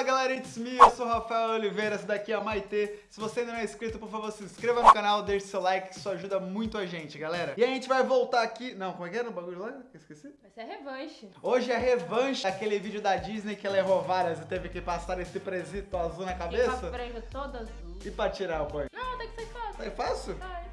Fala galera, it's me, eu sou o Rafael Oliveira, essa daqui é a Maitê. Se você ainda não é inscrito, por favor, se inscreva no canal, deixe seu like, isso ajuda muito a gente, galera. E a gente vai voltar aqui... Não, como é que era o bagulho lá? Esqueci? Vai ser a revanche. Hoje é revanche daquele vídeo da Disney que ela errou várias e teve que passar esse presito azul na cabeça. franja toda azul. E pra tirar o banho? Não, tem que sair fácil. Tá fácil? Vai.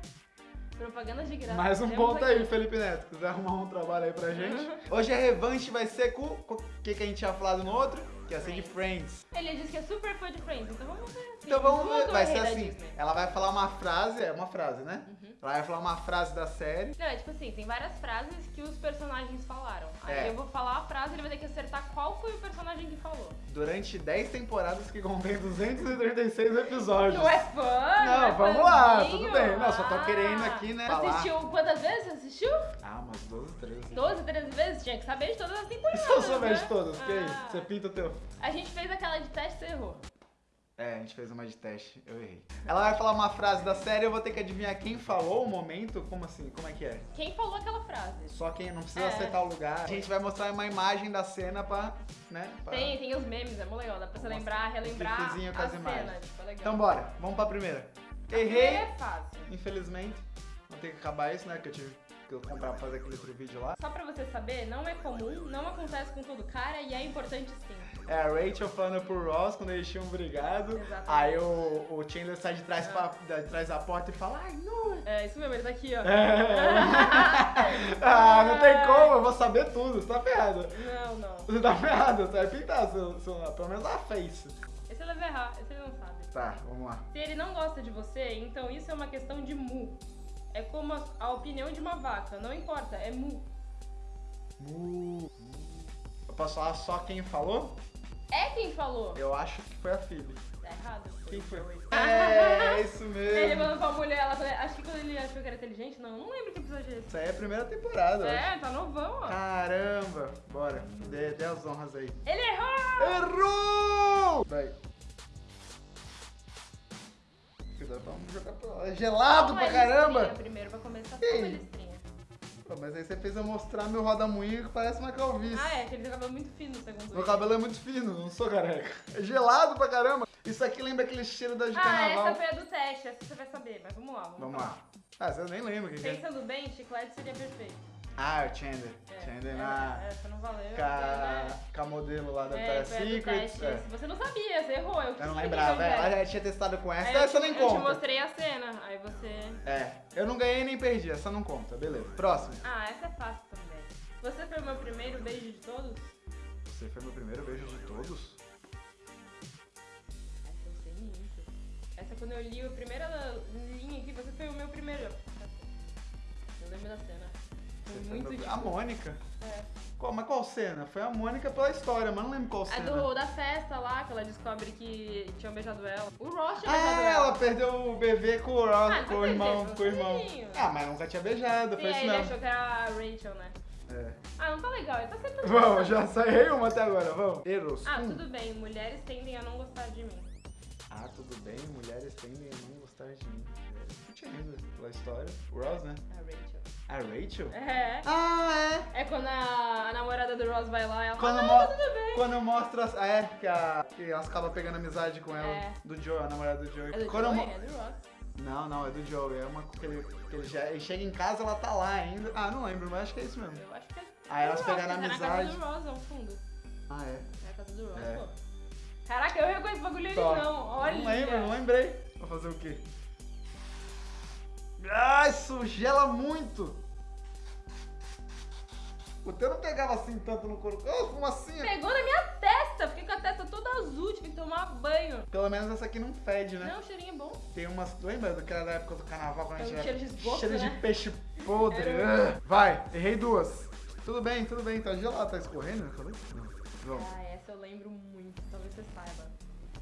Propaganda de graça. Mais um ponto aí, Felipe Neto. Quiser arrumar um trabalho aí pra gente. Hoje a revanche vai ser com com o que, que a gente tinha falado no outro, que ia ser de Friends. Ele disse que é super fã de Friends, então vamos ver. assim. Então vamos ver, vai é ser assim, ela vai falar uma frase, é uma frase, né? Uhum. Ela vai falar uma frase da série. Não, é tipo assim, tem várias frases que os personagens falaram. Aí É. eu vou falar a frase e ele vai ter que acertar qual foi o personagem que falou. Durante 10 temporadas que contém 236 episódios. Não é fã? Não, é vamos lá, tudo bem. Não, só tô Ah. querendo aqui, né, Você assistiu quantas vezes? Você assistiu? Ah, umas 12, 13. 12, 13 vezes? Tinha que saber de todas as temporadas. Se eu souber né? de todas, que aí? Ah. Você pinta o teu. A gente fez aquela de teste, você errou. É, a gente fez uma de teste, eu errei. Ela vai falar uma frase da série, eu vou ter que adivinhar quem falou o momento. Como assim? Como é que é? Quem falou aquela frase? Só quem não precisa É. acertar o lugar. A gente vai mostrar uma imagem da cena pra, né? pra- Tem, tem os memes, é muito legal. Dá pra você lembrar, relembrar gifzinho com a as imagens. cena. Tipo, é legal. Então bora, vamos pra primeira. Errei, é fácil. infelizmente. Vou ter que acabar isso, né? Que eu tive que eu comprar pra fazer aquele outro vídeo lá. Só pra você saber, não é comum, não acontece com todo cara e é importante sim. É a Rachel falando pro Ross quando eles tinham brigado. Exatamente. Aí o, o Chandler sai de trás, pra- de trás da porta e fala, ai, não. É, isso mesmo, ele tá aqui, ó. ah, não tem como, eu vou saber tudo, você tá ferrado. Não, não. Você tá ferrado, você vai pintar seu, seu, pelo menos a face. Esse ele vai errar, esse ele não sabe. Tá, vamos lá. Se ele não gosta de você, então isso é uma questão de mu. É como a, a opinião de uma vaca, não importa, é mu. Mu. Eu posso falar só quem falou? É quem falou. Eu acho que foi a Phoebe. Tá errado. Quem foi? Dois. É, isso Ele mesmo. mandou pra mulher, ela falou, acho que quando ele achou que era inteligente, não, não lembro que episódio é esse. Isso aí é a primeira temporada, eu acho. É, tá novão, ó. Caramba, bora. Dê, dê as honras aí. Ele errou! Errou! Vai. Cuidado pra não jogar pra lá. É gelado Toma pra caramba! Primeiro pra começar, a listrinha. Pô, mas aí você fez eu mostrar meu roda-moinho que parece uma calvície. Ah, é, que ele tem cabelo muito fino, segundo Meu ele. cabelo é muito fino, não sou careca. É gelado pra caramba. Isso aqui lembra aquele cheiro da de Ah, carnaval. essa foi a do teste, essa você vai saber, mas vamos lá, vamos, Vamos lá. Ah, você nem lembra que, que é. Pensando bem, chiclete seria perfeito. Ah, o Chandler. É, Chandler é, na... Essa não valeu. Com a, né? com a modelo lá da É, Victoria's foi a do Secret. teste. é. Se você não sabia, você errou. Eu, Eu não lembrava, é, ela já tinha testado com essa, eu essa te- nem Eu te conta. mostrei a cena, aí você... É, eu não ganhei nem perdi, essa não conta, beleza. Próximo. Ah, essa é fácil também. Você foi o meu primeiro beijo de todos? Você foi meu primeiro beijo de todos? Essa eu sei muito. Essa quando eu li a primeira linha aqui, você foi o meu primeiro. Eu lembro da cena. Foi muito A. Mônica. É. Qual, mas qual cena? Foi a Mônica pela história, mas não lembro qual A cena. do, da festa lá, que ela descobre que tinham beijado ela. O Ross tinha beijado Ah, ela. ela perdeu o bebê com o, Ross, Ah, com o irmão, com o irmão. Ah, mas nunca tinha beijado, Sim, foi isso ele mesmo. achou que era a Rachel, né? É. Ah, não tá legal, ele tá acertando. Vamos, já saí uma até agora, vamos. Eros. Ah, tudo bem, mulheres tendem a não gostar de mim. Tudo bem, mulheres tendem a não gostar de mim. É, Tinha pela história. O Ross, né? A Rachel. A Rachel? É. Ah, é. É quando a, a namorada do Ross vai lá e ela Quando, fala, ah, tudo bem. quando mostra. as- É, que, a, que elas acabam pegando amizade com ela. É. Do Joe, a namorada do Joe. É do quando eu Joey? É do Ross. Não, não, é do Joe. É uma que ele, que ele, já, ele chega em casa ela tá lá ainda. Ah, não lembro, mas acho que é isso mesmo. Eu acho que é Aí elas pegaram mas É na amizade. casa do Ross, ao fundo. Ah, é. É a casa do Ross, É. pô. Caraca, eu reconheço esse bagulho Tá. não. Olha. Não lembro, não lembrei. Vou fazer o quê? Ai, isso gela muito! O teu não pegava assim tanto no couro. Ah, fumacinha! Pegou na minha testa, fiquei com a testa toda azul, tive que tomar banho. Pelo menos essa aqui não fede, né? Não, o cheirinho é bom. Tem umas. Lembra daquela da época do carnaval quando a É um gente cheiro de esgoto, Cheiro né? de peixe podre. Ah, Vai, errei duas. Tudo bem, tudo bem. Tá gelado, tá escorrendo? Cadê? Não. Vamos. Ah, essa eu lembro muito, talvez você saiba.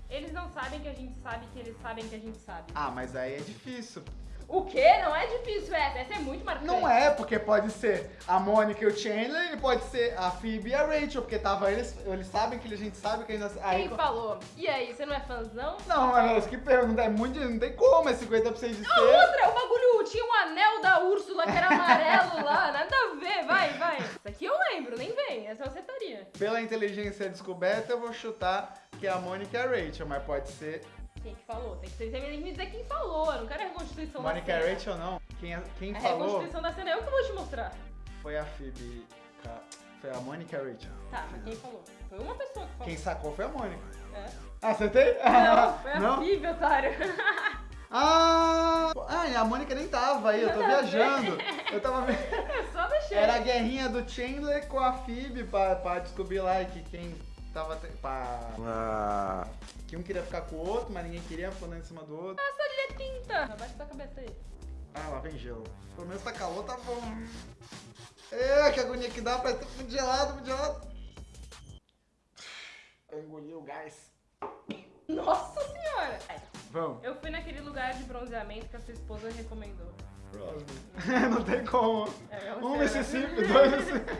Eles não sabem que a gente sabe que eles sabem que a gente sabe. Ah, mas aí é difícil. O quê? Não é difícil essa, essa é muito marcante. Não é, porque pode ser a Mônica e o Chandler e pode ser a Phoebe e a Rachel, porque tava eles, eles sabem que a gente sabe que ainda. Aí, Quem falou? E aí, você não é fãzão? não, mas que pergunta, é muito. Não tem como, é 50% de ser. outra, o bagulho tinha um anel da Úrsula que era amarelo lá, nada a ver, vai, vai. Isso aqui eu lembro, nem vem, essa eu acertaria. Pela inteligência descoberta, eu vou chutar que é a Mônica e a Rachel, mas pode ser Quem que falou? Tem que ser, tem que me dizer quem falou. Eu não quero a reconstituição Mônica da a cena. Rachel não. Quem, quem A falou reconstituição da cena é eu que vou te mostrar. foi a Phoebe. ca- Foi a Mônica e a Rachel. Tá, mas quem falou? Foi uma pessoa que falou. Quem sacou foi a Mônica. É. Acertei? Não, foi a Não? Phoebe, otário. Ah! Ah, e a Mônica nem tava aí, eu tô viajando. Eu tava vendo. É só deixar. Era a guerrinha do Chandler com a Phoebe pra, pra descobrir lá que quem tava. te- Pra... Que um queria ficar com o outro, mas ninguém queria, ficando em cima do outro. Essa ali é tinta. Abaixa tua cabeça aí. Ah, lá vem gelo. Pelo menos tá calor, tá bom. É, que agonia que dá, parece que tá muito gelado, muito gelado. Eu engoli o gás. Nossa senhora. Vamos. Eu fui naquele lugar de bronzeamento que a sua esposa recomendou. Não tem como. É, aquela Um. Mississippi, dois Mississippi.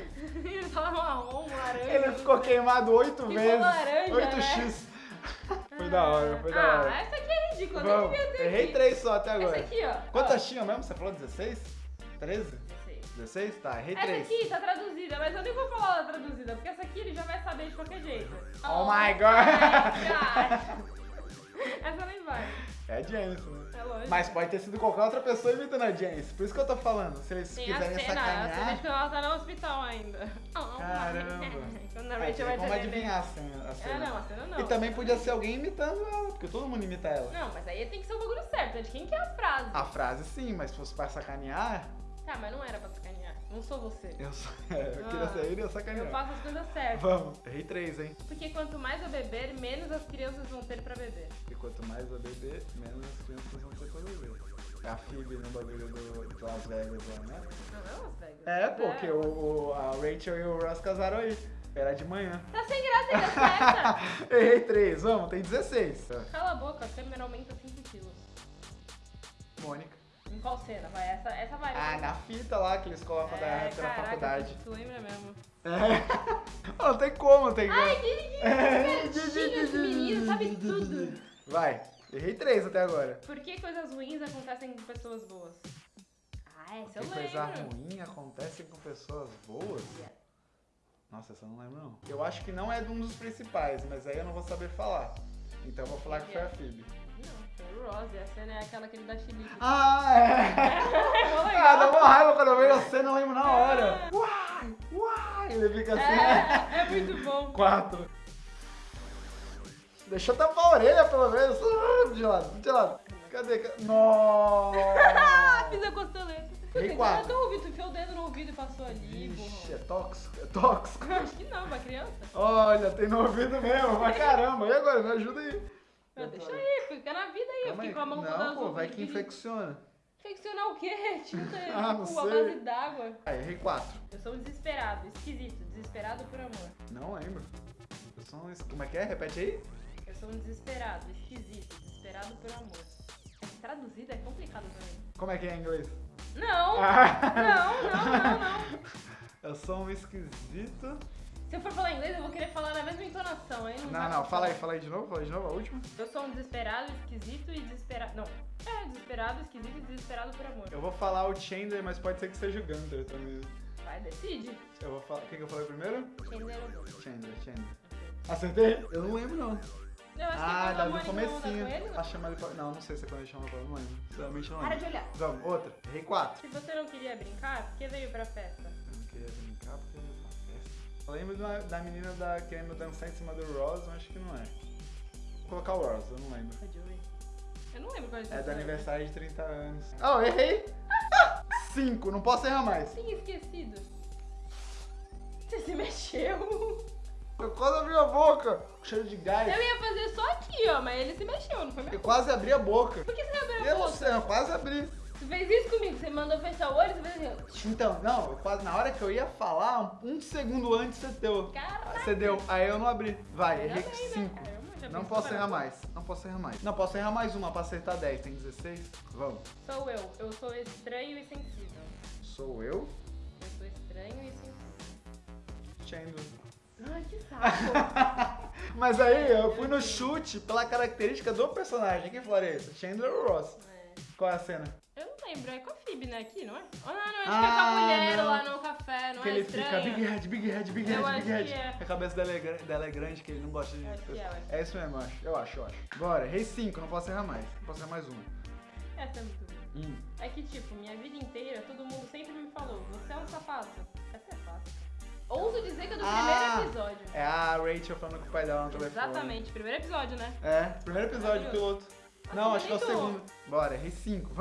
Ele tava marrom, laranja. Ele ficou queimado oito vezes. laranja, 8x. Foi da hora, foi da ah, hora. essa aqui é ridícula, nem Vamos. devia ter Errei aqui. três só até Essa agora. aqui, ó. Quantas tinha mesmo? Você falou 16? 13? Ó, 16. 16? Tá, errei Essa aqui tá traduzida, mas eu nem vou falar ela traduzida, porque essa aqui ele já vai saber de qualquer jeito. Oh my God. God. É a Janice, né? É lógico. Mas pode ter sido qualquer outra pessoa imitando a Janice. Por isso que eu tô falando. Se eles Tem a quiserem cena, a cena sacanear. de quando ela tá no hospital ainda. Caramba. Quando a Rachel vai como adivinhar a cena. A É, cena. não, a cena não. E também podia ser alguém imitando ela, porque todo mundo imita ela. Não, mas aí tem que ser o bagulho certo, é de quem que é a frase. A frase sim, mas se fosse pra sacanear, Tá, mas não era pra sacanear. Não sou você. eu, só- é, eu queria Ah, ser ele e eu sacanear. Eu faço as coisas certas. Vamos, errei três, hein? Porque quanto mais eu beber, menos as crianças vão ter pra beber. E quanto mais eu beber, menos as crianças vão ter pra beber. É a Phoebe no bagulho do, de Las Vegas lá, né? Não, é Las Vegas. É, porque o, o- a Rachel e o Ross casaram aí. Era de manhã. Tá sem graça acerta. Errei três, vamos, tem 16. Cala a boca, a câmera aumenta 5 quilos. Mônica. Qual cena? Vai, essa, essa vai. Ah, na fita lá que eles colocam da é, época da faculdade. Tu lembra mesmo. É. Não tem como, tem Ai, como. que espertinho esse menino, sabe tudo. Vai, errei três até agora. Por que coisas ruins acontecem com pessoas boas? Ah, essa eu Que lembro. coisa ruim acontece com pessoas boas? Nossa, essa eu não lembro não. Eu acho que não é de um dos principais, mas aí eu não vou saber falar. Então eu vou falar que foi a Phoebe. O Rose, a cena é aquela que ele dá chilique. Ah, é! Ficou Ah, legal. dá uma raiva quando eu vejo a cena, eu lembro na hora. Uai, uai! Ele fica assim. É, é muito bom. Quatro. Deixa eu tampar a orelha, pelo menos. Ah, De lado, de lado. Cadê? Ca- Nossa! Fiz a costeleta. Você quatro. até ouvido, tu enfiou o dedo no ouvido e passou ali, Ixi, é tóxico, é tóxico. Acho que não, pra criança. Olha, tem no ouvido mesmo, pra caramba. E agora, me ajuda aí. Não, deixa aí, fica na vida aí. Eu fiquei com a mão toda Não, pô, vai que infecciona. Infeccionar o quê? Tinta Ah, não tipo, a sei. base d'água. Aí, errei quatro. Eu sou um desesperado, esquisito, desesperado por amor. Não lembro. Eu sou um... Como é que é? Repete aí. Eu sou um desesperado, esquisito, desesperado por amor. É que traduzido é complicado também. Como é que é em inglês? Não! Ah. Não, não, não, não. Eu sou um esquisito. Se eu for falar inglês, eu vou querer falar na mesma entonação, aí não Não, não, fala aí, fala aí de novo, fala aí de novo, a última. Eu sou um desesperado, esquisito e desesperado. Não. É, desesperado, esquisito e desesperado por amor. Eu vou falar o Chandler, mas pode ser que seja o Gunter também. Vai, decide. Eu vou falar. O que, que eu falei primeiro? Chandler ou Gunter? Chandler, Chandler. Acertei? Eu não lembro, não. Eu acho Ah, que dá no a comecinho. Ah, chama ele pra... Não, não sei se é quando ele chama pra... Não lembro. Sinceramente não Para de olhar. Vamos, outra. Errei quatro. Se você não queria brincar, por que veio pra festa? Eu não queria brincar porque eu. Eu lembro da, da menina da, querendo dançar em cima do Ross, mas acho que não é. Vou colocar o Ross, eu não lembro. A Joey. Eu não lembro qual é É do aniversário de 30 anos. Oh, errei! Cinco, não posso errar mais. Tinha esquecido. Você se mexeu. Eu quase abri a boca, cheiro de gás. Eu ia fazer só aqui, ó, mas ele se mexeu, não foi Eu mesmo? quase abri a boca. Por que você abriu a Eu não boca? sei, eu quase abri. Você fez isso comigo, você mandou fechar o olho, você fez assim, Então, não, eu quase, na hora que eu ia falar, um, segundo antes você deu. Caraca. Você deu, aí eu não abri. Vai, errei com bem, né? 5. Caramba, já Não posso errar mais, não posso errar mais. Não, posso errar mais uma pra acertar 10, tem 16? Vamos. Sou eu, eu sou estranho e sensível. Sou eu, Eu sou estranho e sensível. Chandler. Ai, que saco. Mas aí eu fui no chute pela característica do personagem. Quem falaria isso? Chandler ou Ross? é. Qual é a cena? Lembro, é com a Phoebe, né? Aqui, não é? Oh, não, não, é de Ah, com a mulher não. lá no café, não que é ele estranho? fica Big Head, Big Head, Big Head, Big Head. é. A cabeça dela é, gra- dela é grande, que ele não gosta de. É. É isso mesmo, eu acho. Eu acho, eu acho. Bora, Rei 5, não posso errar mais. Não posso errar mais uma. Essa é muito boa. Hum. É que, tipo, minha vida inteira, todo mundo sempre me falou, você é um sapato. Essa é fácil. Ouso dizer que é do Ah, primeiro episódio. É a Rachel falando com o pai dela no telefone. Exatamente, primeiro episódio, né? É, primeiro episódio, piloto. Nossa, Não, acho que é o segundo. Bora, Rei 5,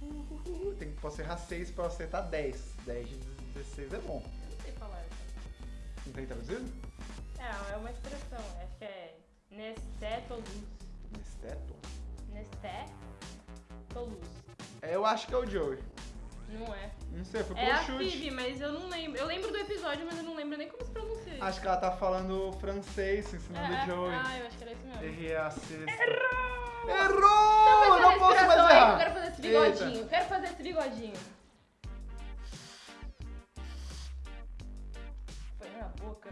vamos. Tem que posso errar 6 pra acertar 10. 10 de 16 é bom. Eu não sei falar essa. Não tem traduzido? É, é uma expressão, acho que é Nesté Toulouse. Esteto? Nesté Toulouse. É, eu acho que é o Joey. Não é. Não sei, foi É pelo a chute. Phoebe, mas eu não lembro. Eu lembro do episódio, mas eu não lembro nem como se pronuncia isso. Acho que ela tá falando francês, ensinando é, o Joey. Ah, eu acho que era isso mesmo. Errei a sexta. Errou! Errou! Não, Não posso mais Eu errar. quero fazer esse Eita. bigodinho. Eu quero fazer esse bigodinho. Foi na boca.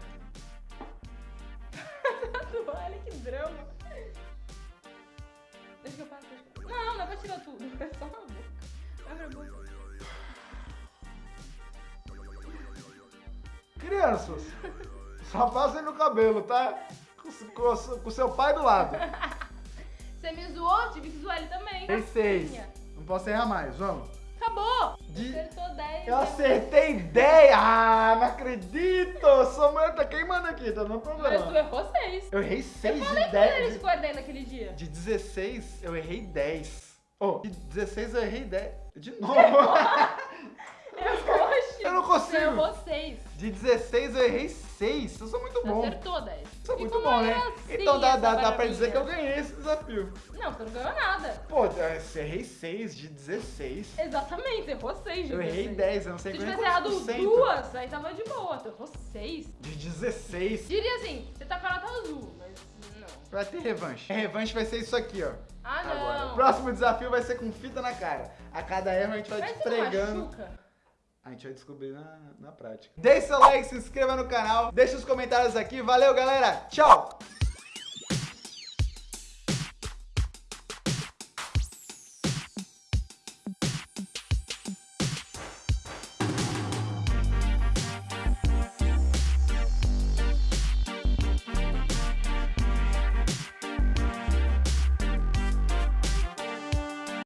Olha que drama. Deixa que eu faço. Eu... Não, não pra tirar tudo. É só na boca. Abre a boca. Crianças, só passem no cabelo, tá? Com, com, com seu pai do lado. Que zoar ele também. Tem seis. Não posso errar mais, vamos. Acabou! De- Acertou 10. Eu acertei 10! Ah, não acredito! Sua mãe tá queimando aqui, tá no Mas tu problema. errou 6. Eu errei 6 de Quando eles 10. guardei naquele dia? De 16, eu errei 10. Oh, de 16 eu errei 10. De novo. Errou. Eu não consigo. Você errou 6. De 16 eu errei 6. Eu sou muito bom. Acertou 10. Sou E muito bom, é né? assim então dá, dá, dá pra dizer que eu ganhei esse desafio. Não, você não ganhou nada. Pô, eu errei 6 de 16. Exatamente, você errou 6 de Eu errei 16. 10, eu não sei Se tivesse errado duas, aí tava de boa. Tu errou 6. De 16. Diria assim, você tá com a nota azul, mas não. Vai ter revanche. A revanche vai ser isso aqui, ó. Ah, não. Agora. O próximo desafio vai ser com fita na cara. A cada erro a gente vai Mas te você pregando. machuca? A gente vai descobrir na, na prática. Deixe seu like, se inscreva no canal, deixe os comentários aqui. Valeu, galera. Tchau!